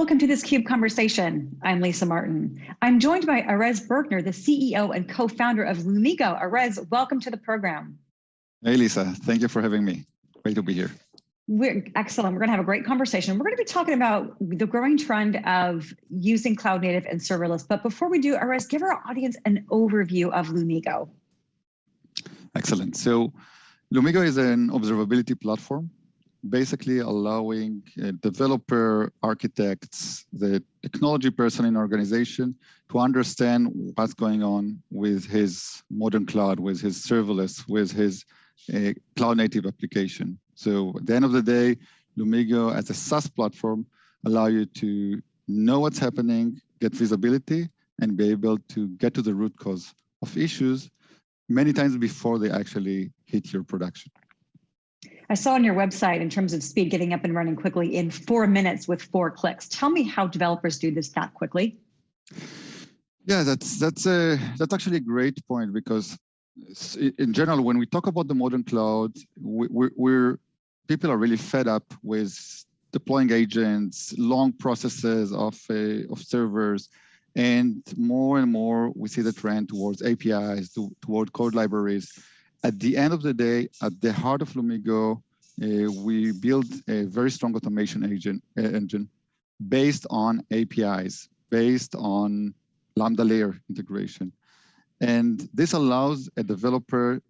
Welcome to this CUBE conversation. I'm Lisa Martin. I'm joined by Erez Berkner, the CEO and co-founder of Lumigo. Erez, welcome to the program. Hey, Lisa. Thank you for having me. Great to be here. We're excellent. We're going to have a great conversation. We're going to be talking about the growing trend of using cloud native and serverless. But before we do, Erez, give our audience an overview of Lumigo. Excellent. So Lumigo is an observability platform basically allowing uh, developer, architects, the technology person in organization to understand what's going on with his modern cloud, with his serverless, with his uh, cloud native application. So at the end of the day, Lumigo as a SaaS platform allow you to know what's happening, get visibility, and be able to get to the root cause of issues many times before they actually hit your production. I saw on your website in terms of speed getting up and running quickly in four minutes with four clicks. Tell me how developers do this that quickly. Yeah, that's that's a that's actually a great point because in general, when we talk about the modern cloud, we, we're, we're people are really fed up with deploying agents, long processes of uh, of servers, and more and more we see the trend towards APIs, to, toward code libraries at the end of the day, at the heart of Lumigo, uh, we build a very strong automation agent, uh, engine based on APIs, based on Lambda layer integration. And this allows a developer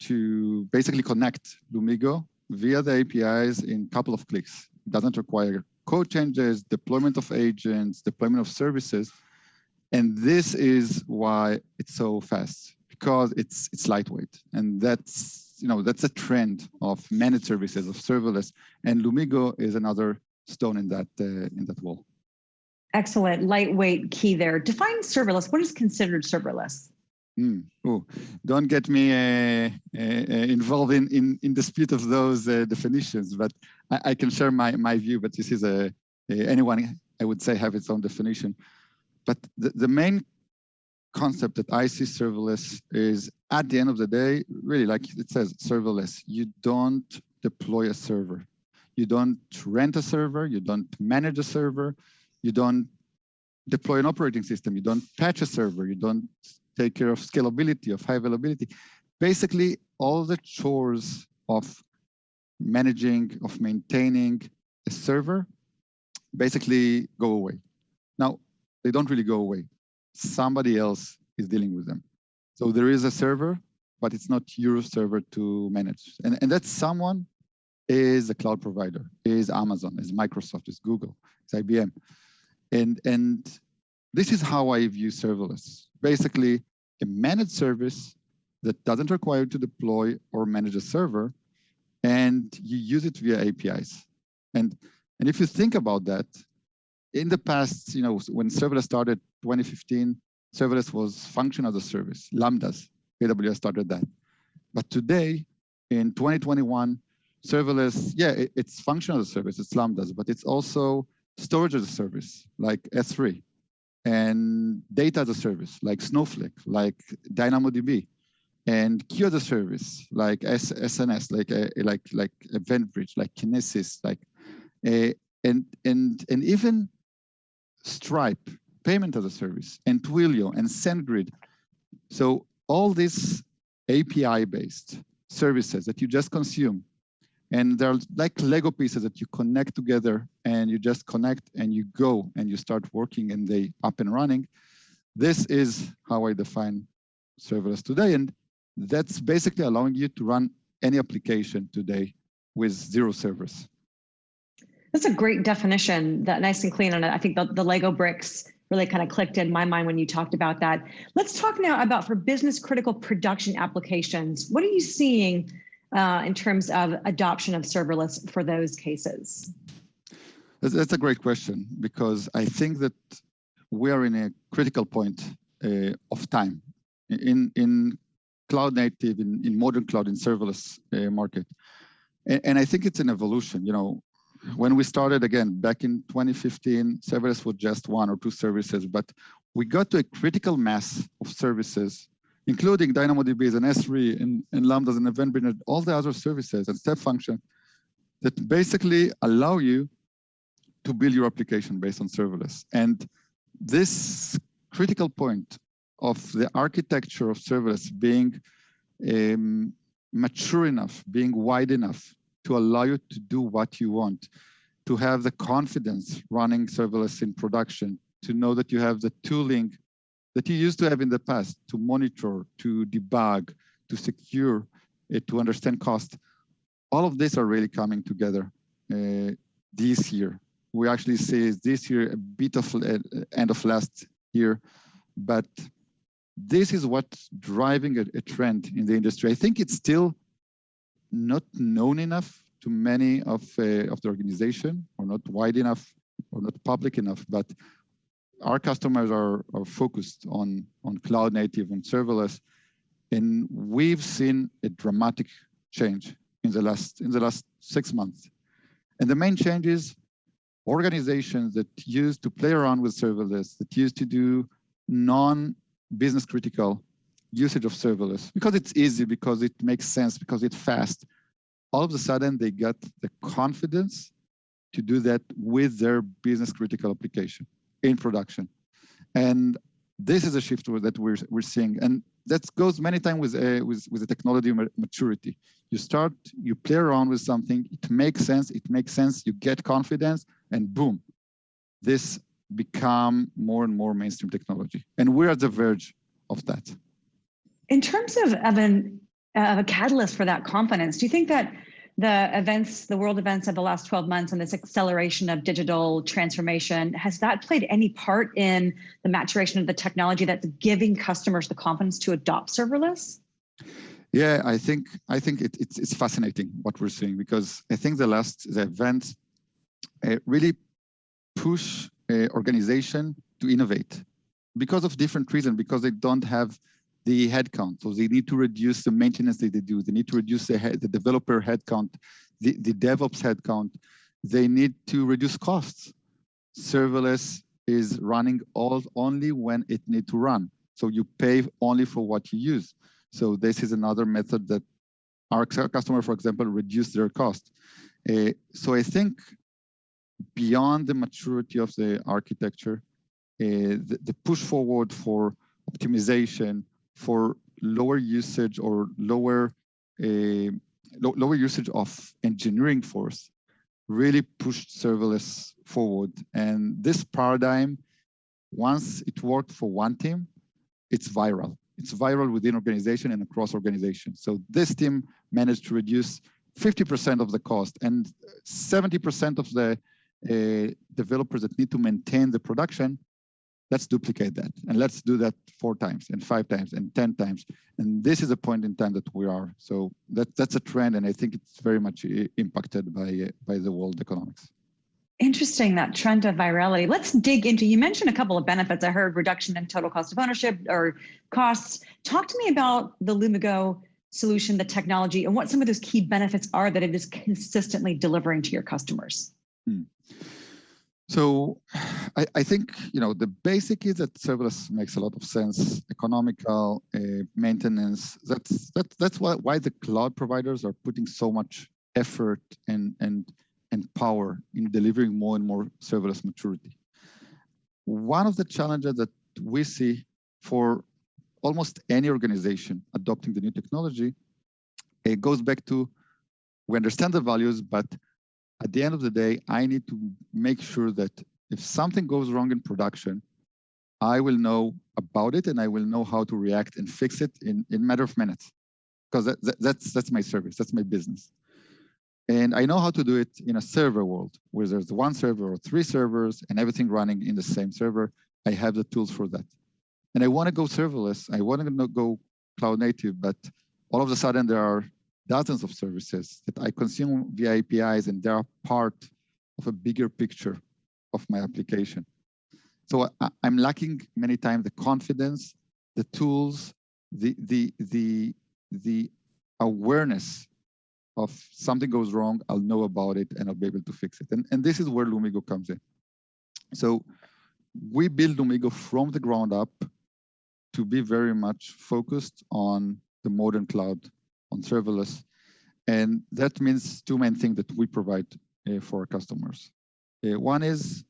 to basically connect Lumigo via the APIs in a couple of clicks. It doesn't require code changes, deployment of agents, deployment of services. And this is why it's so fast because it's it's lightweight, and that's you know that's a trend of managed services of serverless, and Lumigo is another stone in that uh, in that wall. Excellent, lightweight key there. Define serverless. What is considered serverless? Mm. Oh, don't get me uh, uh, uh, involved in, in in dispute of those uh, definitions, but I, I, can share my my view. But this is a, a anyone I would say have its own definition. But the, the main concept that I see serverless is at the end of the day, really like it says serverless, you don't deploy a server. You don't rent a server, you don't manage a server, you don't deploy an operating system, you don't patch a server, you don't take care of scalability, of high availability. Basically, all the chores of managing, of maintaining a server basically go away. Now, they don't really go away somebody else is dealing with them. So there is a server, but it's not your server to manage. And, and that someone is a cloud provider, is Amazon, is Microsoft, is Google, is IBM. And, and this is how I view serverless. Basically, a managed service that doesn't require you to deploy or manage a server, and you use it via APIs. And, and if you think about that, in the past, you know, when serverless started 2015, serverless was function as a service, Lambdas. AWS started that. But today, in 2021, serverless, yeah, it, it's function as a service, it's Lambdas, but it's also storage as a service, like S3, and data as a service, like Snowflake, like DynamoDB, and queue as a service, like S SNS, like uh, like like EventBridge, like Kinesis, like, uh, and and and even Stripe, payment as a service, and Twilio and SendGrid. So all these API-based services that you just consume, and they're like Lego pieces that you connect together and you just connect and you go and you start working and they up and running. This is how I define serverless today. And that's basically allowing you to run any application today with zero servers. That's a great definition, that nice and clean. And I think the, the Lego bricks really kind of clicked in my mind when you talked about that. Let's talk now about for business critical production applications. What are you seeing uh, in terms of adoption of serverless for those cases? That's a great question because I think that we are in a critical point uh, of time in in cloud native, in, in modern cloud, in serverless uh, market. And, and, I think it's an evolution. You know, when we started again back in 2015, serverless was just one or two services, but we got to a critical mass of services, including DynamoDB and S3 and, and Lambdas and EventBridge all the other services and step function that basically allow you to build your application based on serverless. And this critical point of the architecture of serverless being um, mature enough, being wide enough to allow you to do what you want, to have the confidence running serverless in production, to know that you have the tooling that you used to have in the past to monitor, to debug, to secure, to understand cost. All of these are really coming together uh, this year. We actually see this year a bit of uh, end of last year, but this is what's driving a, a, trend in the industry. I think it's still not known enough to many of, uh, of the organization or not wide enough or not public enough, but our customers are, are focused on, on cloud native and serverless. And we've seen a dramatic change in the last in the last six months. And the main change is organizations that used to play around with serverless, that used to do non-business critical usage of serverless because it's easy, because it makes sense, because it's fast. All of a sudden, they got the confidence to do that with their business critical application in production. And this is a shift that we're, we're seeing. And that goes many times with, uh, with, with the technology maturity. You start, you play around with something, it makes sense, it makes sense, you get confidence, and boom, this become more and more mainstream technology. And we're at the verge of that. In terms of, of, a catalyst for that confidence, do you think that the events, the world events of the last 12 months and this acceleration of digital transformation, has that played any part in the maturation of the technology that's giving customers the confidence to adopt serverless? Yeah, I think I think it, it's it's fascinating what we're seeing because I think the last the events uh, really push uh, organization to innovate because of different reasons because they don't have the headcount. So they need to reduce the maintenance that they do. They need to reduce the, the developer headcount, the, the DevOps headcount. They need to reduce costs. Serverless is running all only when it need to run. So you pay only for what you use. So this is another method that our customer, for example, reduce their cost. Uh, so I think beyond the maturity of the architecture, uh, the, the, push forward for optimization, for lower usage or lower uh, lo lower usage of engineering force really pushed serverless forward. And this paradigm, once it worked for one team, it's viral. It's viral within organization and across organization. So this team managed to reduce 50% of the cost and 70% of the uh, developers that need to maintain the production let's duplicate that and let's do that four times and five times and 10 times. And this is a point in time that we are. So that, that's a trend. And I think it's very much impacted by, by the world economics. Interesting, that trend of virality. Let's dig into, you mentioned a couple of benefits. I heard reduction in total cost of ownership or costs. Talk to me about the Lumigo solution, the technology, and what some of those key benefits are that it is consistently delivering to your customers. Hmm. So I, I, think, you know, the basic is that serverless makes a lot of sense, economical, uh, maintenance. That's, that, that's why, why the cloud providers are putting so much effort and, and, and power in delivering more and more serverless maturity. One of the challenges that we see for almost any organization adopting the new technology, it goes back to we understand the values, but at the end of the day, I need to make sure that if something goes wrong in production, I will know about it and I will know how to react and fix it in in matter of minutes, because that, that, that's that's my service, that's my business, and I know how to do it in a server world where there's one server or three servers and everything running in the same server. I have the tools for that, and I want to go serverless. I want to go cloud native, but all of a sudden there are dozens of services that I consume via APIs and they are part of a bigger picture of my application. So I, am lacking many times the confidence, the tools, the, the, the, the awareness of something goes wrong, I'll know about it and I'll be able to fix it. And, and this is where Lumigo comes in. So we build Lumigo from the ground up to be very much focused on the modern cloud on serverless. And that means two main things that we provide uh, for our customers. Uh, one is,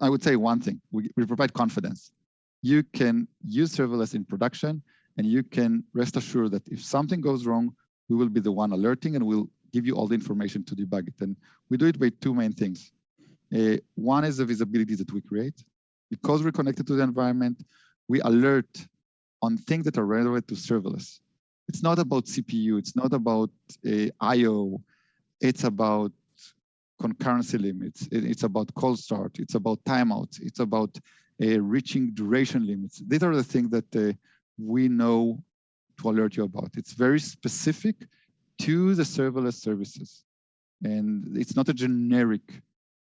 I would say one thing, we, we provide confidence. You can use serverless in production and you can rest assured that if something goes wrong, we will be the one alerting and we'll give you all the information to debug it. And we do it by two main things. Uh, one is the visibility that we create. Because we're connected to the environment, we alert on things that are relevant to serverless. It's not about CPU, it's not about uh, IO, it's about concurrency limits, it's about cold start, it's about timeouts, it's about uh, reaching duration limits. These are the things that uh, we know to alert you about. It's very specific to the serverless services. And it's not a generic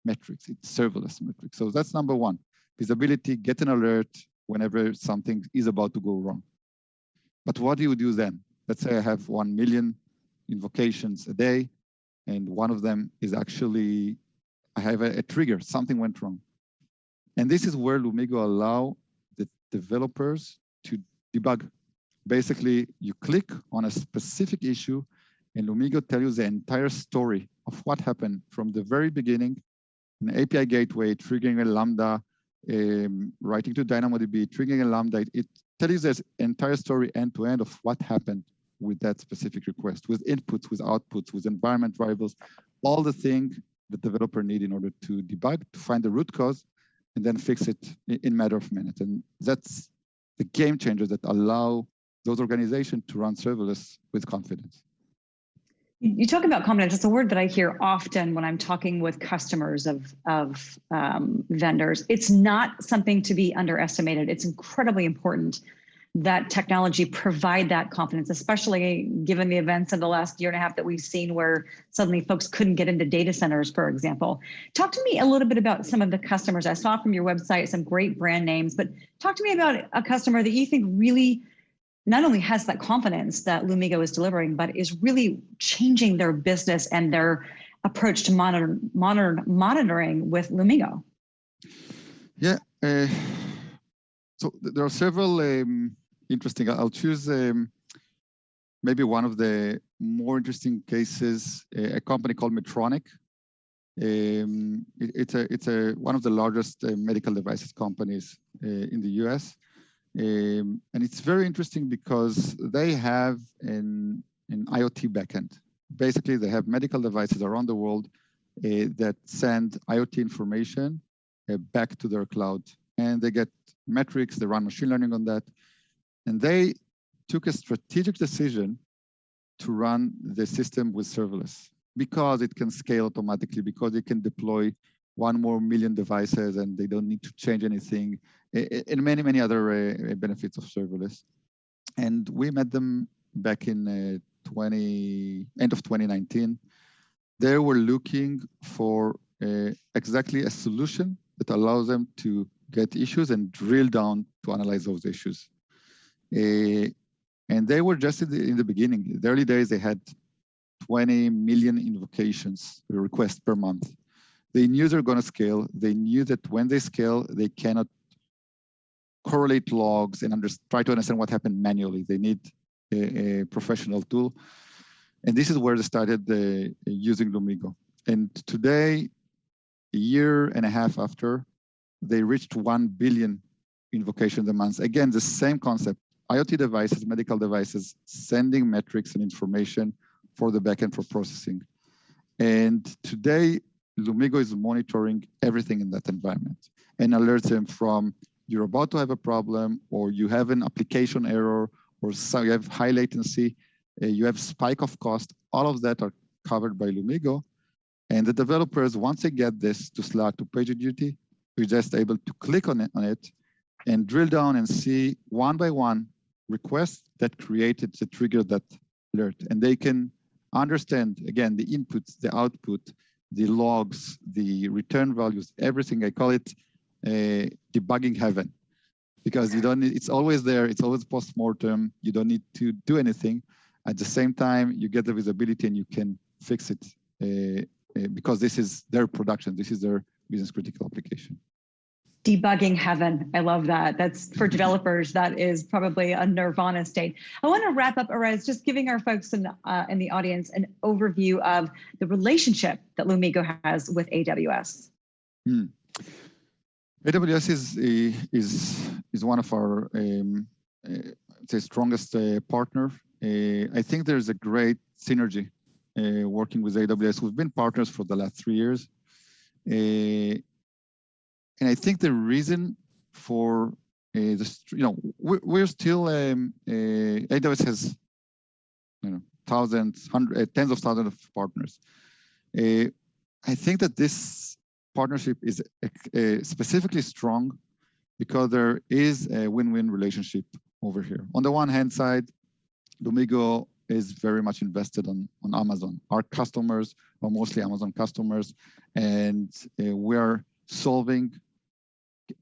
metrics, it's serverless metrics. So that's number one, visibility, get an alert whenever something is about to go wrong. But what do you do then? Let's say I have 1 million invocations a day, and one of them is actually, I have a, a trigger, something went wrong. And this is where Lumigo allow the developers to debug. Basically, you click on a specific issue and Lumigo tell you the entire story of what happened from the very beginning, an API gateway, triggering a Lambda, um, writing to DynamoDB, triggering a Lambda. It, it tells you the entire story end to end of what happened with that specific request, with inputs, with outputs, with environment variables, all the things the developer need in order to debug, to find the root cause, and then fix it in matter of minutes. And that's the game changers that allow those organizations to run serverless with confidence. You talk about confidence. It's a word that I hear often when I'm talking with customers of, of um, vendors. It's not something to be underestimated. It's incredibly important that technology provide that confidence, especially given the events of the last year and a half that we've seen where suddenly folks couldn't get into data centers, for example. Talk to me a little bit about some of the customers. I saw from your website some great brand names, but talk to me about a customer that you think really not only has that confidence that Lumigo is delivering, but is really changing their business and their approach to modern, monitor, monitoring with Lumigo. Yeah, uh, so there are several um, interesting. I'll choose um, maybe one of the more interesting cases, a company called Medtronic. Um, it, it's a it's a one of the largest uh, medical devices companies uh, in the U.S. Um, and it's very interesting because they have an, an IoT backend. Basically, they have medical devices around the world uh, that send IoT information uh, back to their cloud. And they get metrics, they run machine learning on that. And they took a strategic decision to run the system with serverless because it can scale automatically, because it can deploy one more million devices and they don't need to change anything, and many, many other uh, benefits of serverless. And we met them back in uh, 20, end of 2019. They were looking for uh, exactly a solution that allows them to get issues and drill down to analyze those issues. Uh, and they were just in the, in the beginning. In the early days, they had 20 million invocations requests per month. They knew they're going to scale. They knew that when they scale, they cannot correlate logs and under, try to understand what happened manually. They need a, a professional tool. And this is where they started uh, using Lumigo. And today, a year and a half after, they reached 1 billion invocations a month. Again, the same concept, IoT devices, medical devices, sending metrics and information for the backend for processing. And today, Lumigo is monitoring everything in that environment and alerts them from you're about to have a problem or you have an application error or so you have high latency, uh, you have spike of cost, all of that are covered by Lumigo. And the developers, once they get this to Slack, to PagerDuty, we're just able to click on it, on it and drill down and see one by one requests that created the trigger that alert. And they can understand, again, the inputs, the output, the logs, the return values, everything. I call it uh, debugging heaven because you don't need, it's always there. It's always post-mortem. You don't need to do anything. At the same time, you get the visibility and you can fix it uh, uh, because this is their production. This is their business critical application. Debugging heaven. I love that. That's for developers. That is probably a nirvana state. I want to wrap up, Erez, just giving our folks in, uh, in the audience an overview of the relationship that Lumigo has with AWS. Hmm. AWS is is is one of our um, uh, the strongest uh, partner. Uh, I think there's a great synergy uh, working with AWS. We've been partners for the last three years, uh, and I think the reason for uh, this, you know, we're, we're still um, AWS has you know thousands, hundreds, tens of thousands of partners. I think that this partnership is uh, specifically strong because there is a win-win relationship over here. On the one hand side, Lumigo is very much invested on, on Amazon. Our customers are mostly Amazon customers, and uh, we're solving,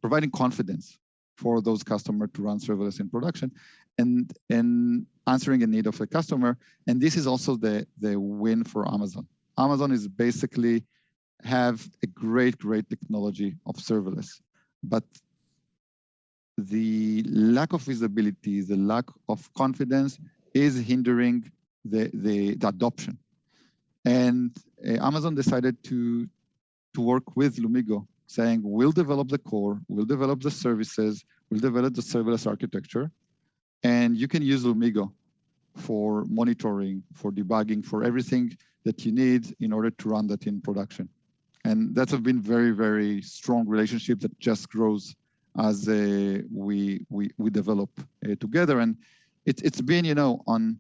providing confidence for those customers to run serverless in production and, and answering a need of a customer. And this is also the, the win for Amazon. Amazon is basically have a great, great technology of serverless, but the lack of visibility, the lack of confidence is hindering the, the, the adoption. And uh, Amazon decided to, to work with Lumigo, saying, we'll develop the core, we'll develop the services, we'll develop the serverless architecture, and you can use Lumigo for monitoring, for debugging, for everything that you need in order to run that in production. And that's been very, very strong relationship that just grows as uh, we, we, we develop uh, together. And it, it's been, you know, on,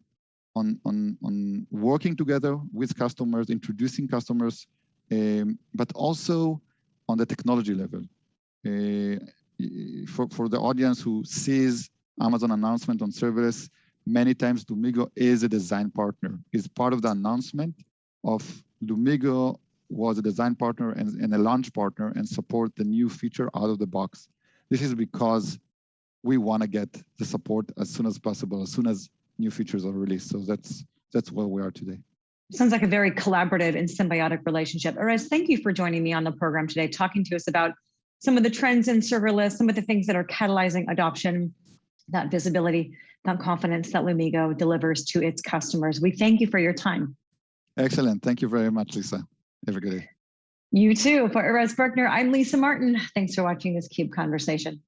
on, on, on working together with customers, introducing customers, um, but also on the technology level. Uh, for, for the audience who sees Amazon announcement on serverless, many times Lumigo is a design partner, is part of the announcement of Lumigo was a design partner and, and a launch partner and support the new feature out of the box. This is because we want to get the support as soon as possible, as soon as new features are released. So that's that's where we are today. Sounds like a very collaborative and symbiotic relationship. Erez, thank you for joining me on the program today, talking to us about some of the trends in serverless, some of the things that are catalyzing adoption, that visibility, that confidence that Lumigo delivers to its customers. We thank you for your time. Excellent. Thank you very much, Lisa. Have a good day. You too. For Erez Berkner, I'm Lisa Martin. Thanks for watching this CUBE conversation.